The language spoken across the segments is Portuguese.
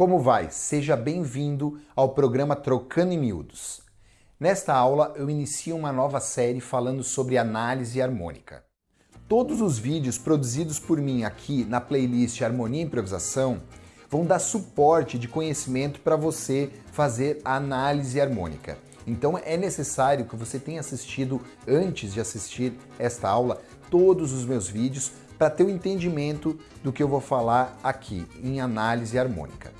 Como vai? Seja bem-vindo ao programa Trocando em Miúdos. Nesta aula eu inicio uma nova série falando sobre análise harmônica. Todos os vídeos produzidos por mim aqui na playlist Harmonia e Improvisação vão dar suporte de conhecimento para você fazer a análise harmônica. Então é necessário que você tenha assistido antes de assistir esta aula todos os meus vídeos para ter o um entendimento do que eu vou falar aqui em análise harmônica.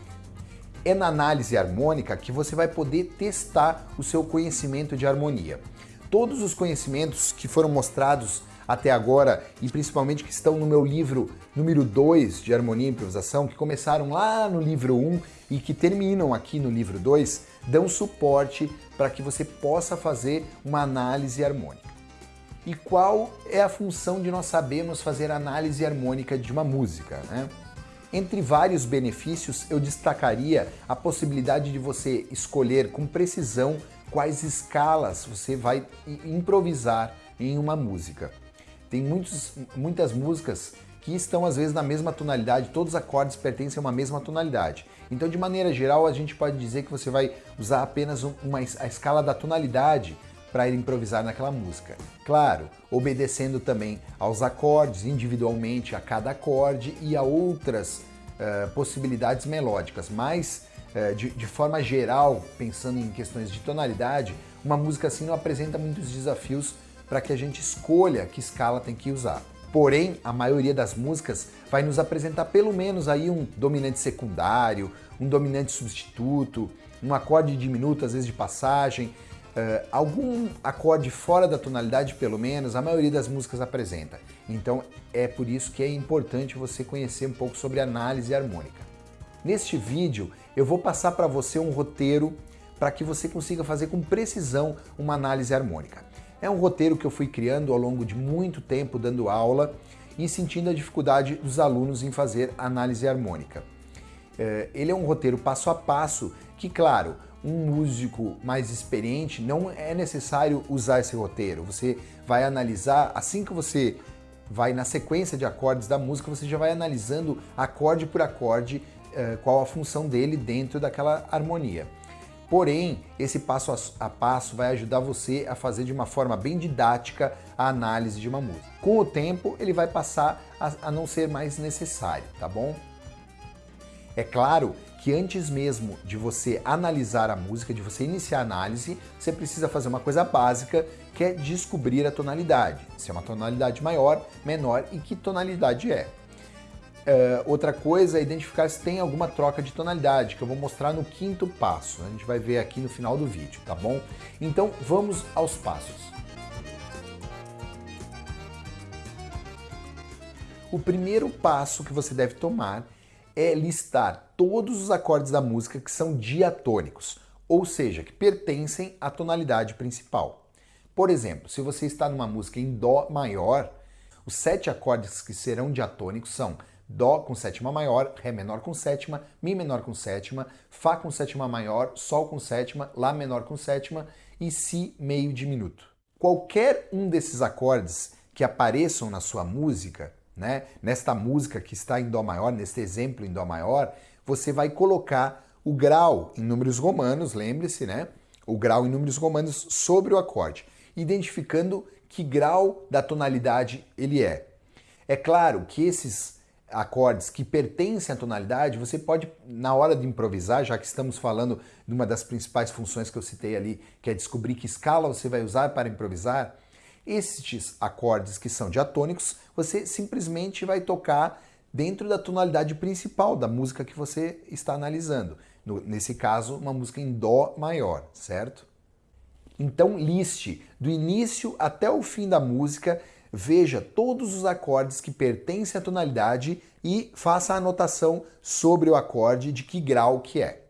É na análise harmônica que você vai poder testar o seu conhecimento de harmonia. Todos os conhecimentos que foram mostrados até agora e principalmente que estão no meu livro número 2 de Harmonia e Improvisação, que começaram lá no livro 1 um, e que terminam aqui no livro 2, dão suporte para que você possa fazer uma análise harmônica. E qual é a função de nós sabermos fazer análise harmônica de uma música? Né? Entre vários benefícios, eu destacaria a possibilidade de você escolher com precisão quais escalas você vai improvisar em uma música. Tem muitos, muitas músicas que estão às vezes na mesma tonalidade, todos os acordes pertencem a uma mesma tonalidade. Então, de maneira geral, a gente pode dizer que você vai usar apenas uma, a escala da tonalidade para ir improvisar naquela música. Claro, obedecendo também aos acordes individualmente a cada acorde e a outras uh, possibilidades melódicas, mas uh, de, de forma geral, pensando em questões de tonalidade, uma música assim não apresenta muitos desafios para que a gente escolha que escala tem que usar. Porém, a maioria das músicas vai nos apresentar pelo menos aí um dominante secundário, um dominante substituto, um acorde diminuto, às vezes de passagem, Uh, algum acorde fora da tonalidade, pelo menos, a maioria das músicas apresenta. Então é por isso que é importante você conhecer um pouco sobre análise harmônica. Neste vídeo eu vou passar para você um roteiro para que você consiga fazer com precisão uma análise harmônica. É um roteiro que eu fui criando ao longo de muito tempo dando aula e sentindo a dificuldade dos alunos em fazer análise harmônica. Uh, ele é um roteiro passo a passo que, claro, um músico mais experiente, não é necessário usar esse roteiro. Você vai analisar, assim que você vai na sequência de acordes da música, você já vai analisando acorde por acorde eh, qual a função dele dentro daquela harmonia. Porém, esse passo a passo vai ajudar você a fazer de uma forma bem didática a análise de uma música. Com o tempo, ele vai passar a, não ser mais necessário, tá bom? É claro que antes mesmo de você analisar a música, de você iniciar a análise, você precisa fazer uma coisa básica, que é descobrir a tonalidade. Se é uma tonalidade maior, menor e que tonalidade é. Uh, outra coisa é identificar se tem alguma troca de tonalidade, que eu vou mostrar no quinto passo. A gente vai ver aqui no final do vídeo, tá bom? Então vamos aos passos. O primeiro passo que você deve tomar é listar todos os acordes da música que são diatônicos, ou seja, que pertencem à tonalidade principal. Por exemplo, se você está numa música em Dó maior, os sete acordes que serão diatônicos são Dó com sétima maior, Ré menor com sétima, Mi menor com sétima, Fá com sétima maior, Sol com sétima, Lá menor com sétima e Si meio diminuto. Qualquer um desses acordes que apareçam na sua música né? Nesta música que está em Dó maior, neste exemplo em Dó maior, você vai colocar o grau em números romanos, lembre-se, né? O grau em números romanos sobre o acorde, identificando que grau da tonalidade ele é. É claro que esses acordes que pertencem à tonalidade, você pode, na hora de improvisar, já que estamos falando de uma das principais funções que eu citei ali, que é descobrir que escala você vai usar para improvisar, estes acordes que são diatônicos, você simplesmente vai tocar dentro da tonalidade principal da música que você está analisando. No, nesse caso, uma música em Dó maior, certo? Então liste do início até o fim da música, veja todos os acordes que pertencem à tonalidade e faça a anotação sobre o acorde de que grau que é.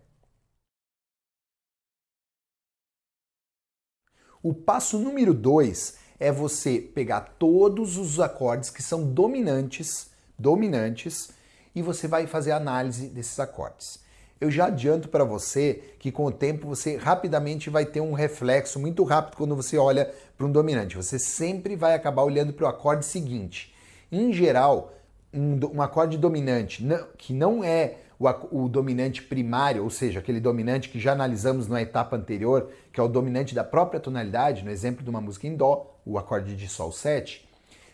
O passo número 2 é você pegar todos os acordes que são dominantes, dominantes, e você vai fazer a análise desses acordes. Eu já adianto para você que com o tempo você rapidamente vai ter um reflexo muito rápido quando você olha para um dominante. Você sempre vai acabar olhando para o acorde seguinte. Em geral, um, um acorde dominante que não é o, o, dominante primário, ou seja, aquele dominante que já analisamos na etapa anterior, que é o dominante da própria tonalidade, no exemplo de uma música em Dó, o acorde de Sol 7,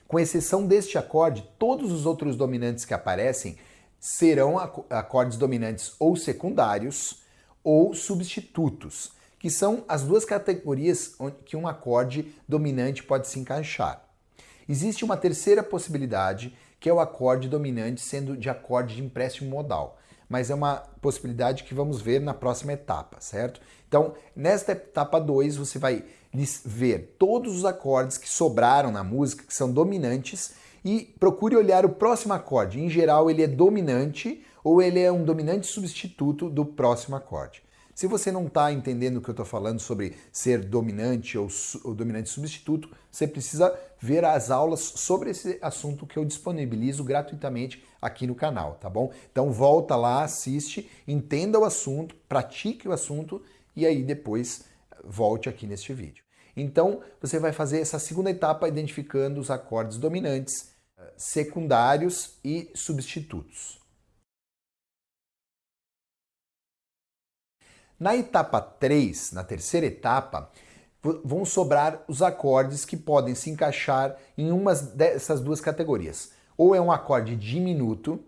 com exceção deste acorde, todos os outros dominantes que aparecem serão acordes dominantes ou secundários ou substitutos, que são as duas categorias que um acorde dominante pode se encaixar. Existe uma terceira possibilidade, que é o acorde dominante sendo de acorde de empréstimo modal, mas é uma possibilidade que vamos ver na próxima etapa, certo? Então, nesta etapa 2, você vai ver todos os acordes que sobraram na música, que são dominantes, e procure olhar o próximo acorde. Em geral, ele é dominante ou ele é um dominante substituto do próximo acorde. Se você não está entendendo o que eu estou falando sobre ser dominante ou, ou, dominante substituto, você precisa ver as aulas sobre esse assunto que eu disponibilizo gratuitamente aqui no canal, tá bom? Então volta lá, assiste, entenda o assunto, pratique o assunto e aí depois volte aqui neste vídeo. Então você vai fazer essa segunda etapa identificando os acordes dominantes secundários e substitutos. Na etapa 3, na terceira etapa, vão sobrar os acordes que podem se encaixar em uma dessas duas categorias. Ou é um acorde diminuto,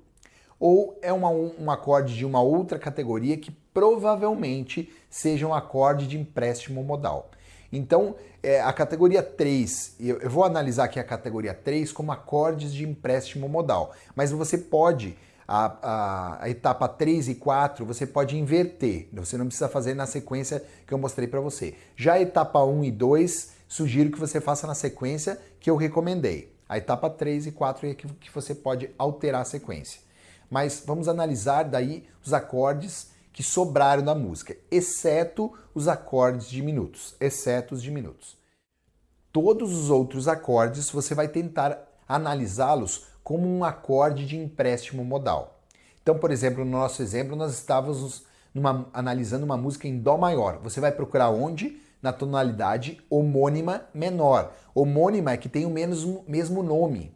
ou é uma, um acorde de uma outra categoria que provavelmente seja um acorde de empréstimo modal. Então, é, a categoria 3, eu, eu vou analisar aqui a categoria 3 como acordes de empréstimo modal, mas você pode, a, a, a, etapa 3 e 4, você pode inverter, você não precisa fazer na sequência que eu mostrei para você. Já a etapa 1 e 2, sugiro que você faça na sequência que eu recomendei. A etapa 3 e 4 é que, que você pode alterar a sequência. Mas vamos analisar daí os acordes que sobraram da música, exceto os acordes diminutos, exceto os diminutos. Todos os outros acordes você vai tentar analisá-los como um acorde de empréstimo modal. Então, por exemplo, no nosso exemplo, nós estávamos numa, analisando uma música em Dó maior. Você vai procurar onde? Na tonalidade homônima menor. Homônima é que tem o mesmo, mesmo nome.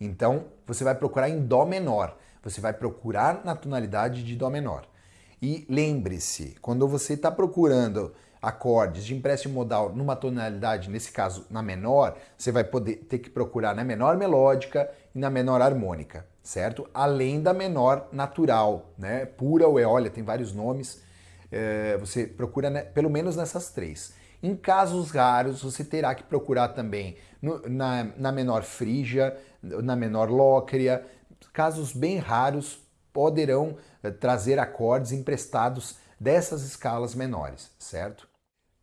Então, você vai procurar em Dó menor. Você vai procurar na tonalidade de Dó menor. E lembre-se, quando você está procurando acordes de empréstimo modal numa tonalidade, nesse caso na menor, você vai poder ter que procurar na menor melódica e na menor harmônica, certo? Além da menor natural, né? Pura ou eólia, tem vários nomes. É, você procura né, pelo menos nessas três. Em casos raros, você terá que procurar também no, na, na menor frígia, na menor lócrea. Casos bem raros poderão eh, trazer acordes emprestados dessas escalas menores, certo?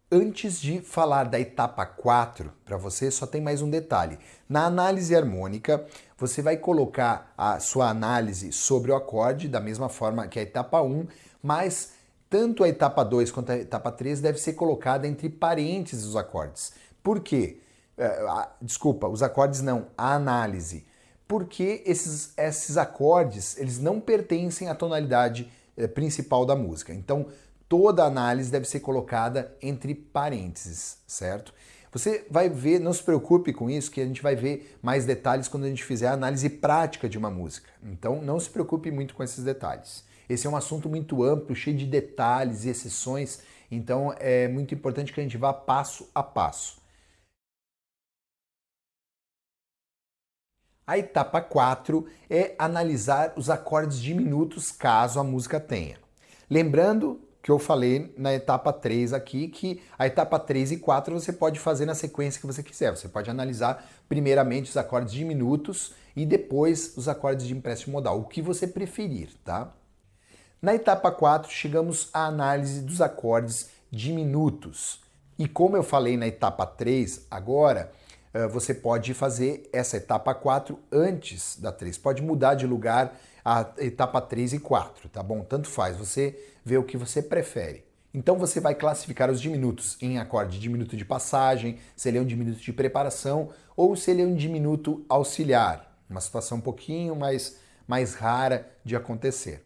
Antes de falar da etapa 4, para você só tem mais um detalhe. Na análise harmônica, você vai colocar a sua análise sobre o acorde da mesma forma que a etapa 1, mas tanto a etapa 2 quanto a etapa 3 deve ser colocada entre parênteses os acordes. Por quê? Uh, desculpa, os acordes não, a análise porque esses, esses acordes eles não pertencem à tonalidade eh, principal da música. Então, toda análise deve ser colocada entre parênteses, certo? Você vai ver, não se preocupe com isso, que a gente vai ver mais detalhes quando a gente fizer a análise prática de uma música. Então, não se preocupe muito com esses detalhes. Esse é um assunto muito amplo, cheio de detalhes e exceções, então é muito importante que a gente vá passo a passo. A etapa 4 é analisar os acordes diminutos caso a música tenha. Lembrando que eu falei na etapa 3 aqui, que a etapa 3 e 4 você pode fazer na sequência que você quiser. Você pode analisar primeiramente os acordes diminutos e depois os acordes de empréstimo modal, o que você preferir, tá? Na etapa 4 chegamos à análise dos acordes diminutos. E como eu falei na etapa 3 agora, você pode fazer essa etapa 4 antes da 3. Pode mudar de lugar a etapa 3 e 4, tá bom? Tanto faz, você vê o que você prefere. Então você vai classificar os diminutos em acorde diminuto de passagem, se ele é um diminuto de preparação ou se ele é um diminuto auxiliar, uma situação um pouquinho mais, mais rara de acontecer.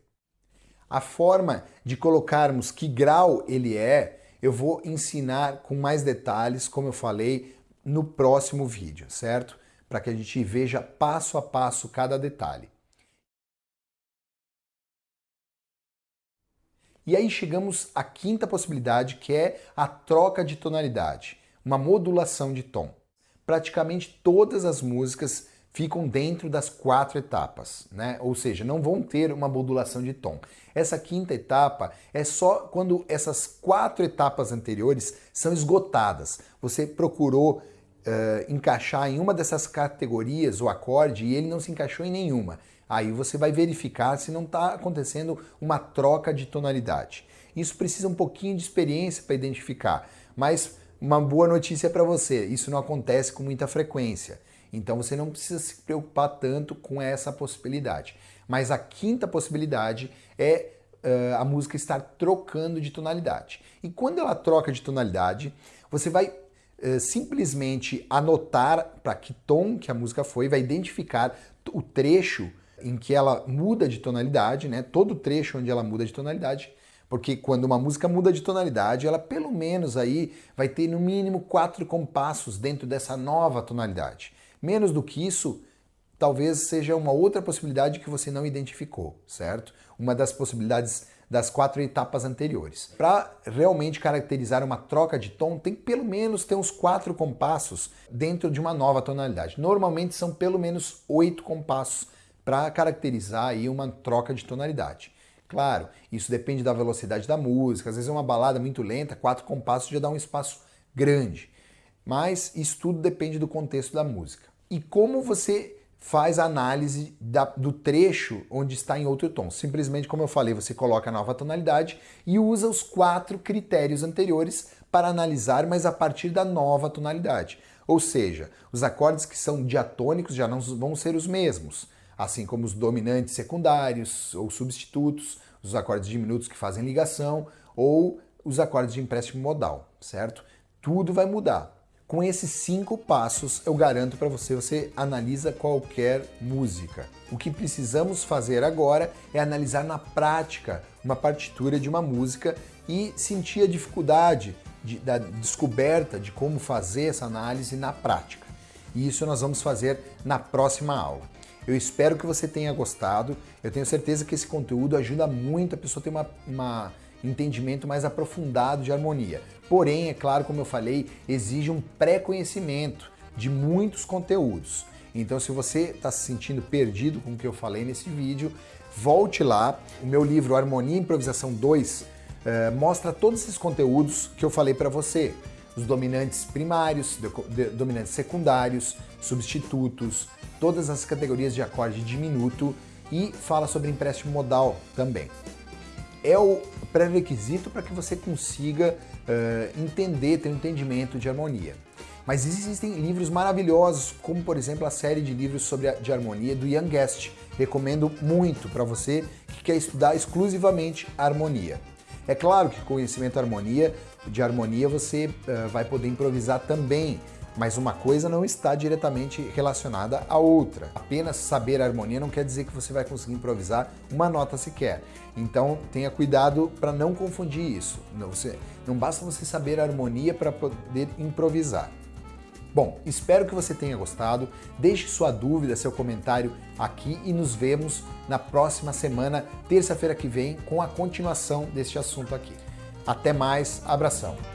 A forma de colocarmos que grau ele é, eu vou ensinar com mais detalhes, como eu falei, no próximo vídeo, certo? Para que a gente veja passo a passo cada detalhe. E aí chegamos à quinta possibilidade, que é a troca de tonalidade, uma modulação de tom. Praticamente todas as músicas ficam dentro das quatro etapas, né? Ou seja, não vão ter uma modulação de tom. Essa quinta etapa é só quando essas quatro etapas anteriores são esgotadas. Você procurou uh, encaixar em uma dessas categorias o acorde e ele não se encaixou em nenhuma. Aí você vai verificar se não está acontecendo uma troca de tonalidade. Isso precisa um pouquinho de experiência para identificar, mas uma boa notícia para você, isso não acontece com muita frequência. Então você não precisa se preocupar tanto com essa possibilidade. Mas a quinta possibilidade é uh, a música estar trocando de tonalidade. E quando ela troca de tonalidade, você vai simplesmente anotar para que tom que a música foi, vai identificar o trecho em que ela muda de tonalidade, né? Todo trecho onde ela muda de tonalidade, porque quando uma música muda de tonalidade, ela pelo menos aí vai ter no mínimo quatro compassos dentro dessa nova tonalidade. Menos do que isso, talvez seja uma outra possibilidade que você não identificou, certo? Uma das possibilidades das quatro etapas anteriores. Para realmente caracterizar uma troca de tom, tem que pelo menos ter uns quatro compassos dentro de uma nova tonalidade. Normalmente são pelo menos oito compassos para caracterizar aí uma troca de tonalidade. Claro, isso depende da velocidade da música, às vezes é uma balada muito lenta, quatro compassos já dá um espaço grande. Mas isso tudo depende do contexto da música. E como você faz a análise da, do trecho onde está em outro tom. Simplesmente, como eu falei, você coloca a nova tonalidade e usa os quatro critérios anteriores para analisar, mas a partir da nova tonalidade. Ou seja, os acordes que são diatônicos já não vão ser os mesmos assim como os dominantes secundários ou substitutos, os acordes diminutos que fazem ligação ou os acordes de empréstimo modal, certo? Tudo vai mudar. Com esses cinco passos, eu garanto para você, você analisa qualquer música. O que precisamos fazer agora é analisar na prática uma partitura de uma música e sentir a dificuldade de, da descoberta de como fazer essa análise na prática. E isso nós vamos fazer na próxima aula. Eu espero que você tenha gostado. Eu tenho certeza que esse conteúdo ajuda muito a pessoa ter uma, uma entendimento mais aprofundado de harmonia. Porém, é claro, como eu falei, exige um pré-conhecimento de muitos conteúdos. Então, se você está se sentindo perdido com o que eu falei nesse vídeo, volte lá. O meu livro Harmonia e Improvisação 2 eh, mostra todos esses conteúdos que eu falei para você. Os dominantes primários, dominantes secundários, substitutos, todas as categorias de acorde diminuto e fala sobre empréstimo modal também. É o pré-requisito para que você consiga uh, entender, ter um entendimento de harmonia. Mas existem livros maravilhosos, como por exemplo a série de livros sobre a, de harmonia do Ian Guest. Recomendo muito para você que quer estudar exclusivamente harmonia. É claro que conhecimento harmonia, de harmonia você uh, vai poder improvisar também, mas uma coisa não está diretamente relacionada à outra. Apenas saber a harmonia não quer dizer que você vai conseguir improvisar uma nota sequer. Então tenha cuidado para não confundir isso. Não, você, não basta você saber a harmonia para poder improvisar. Bom, espero que você tenha gostado. Deixe sua dúvida, seu comentário aqui e nos vemos na próxima semana, terça-feira que vem, com a continuação deste assunto aqui. Até mais, abração!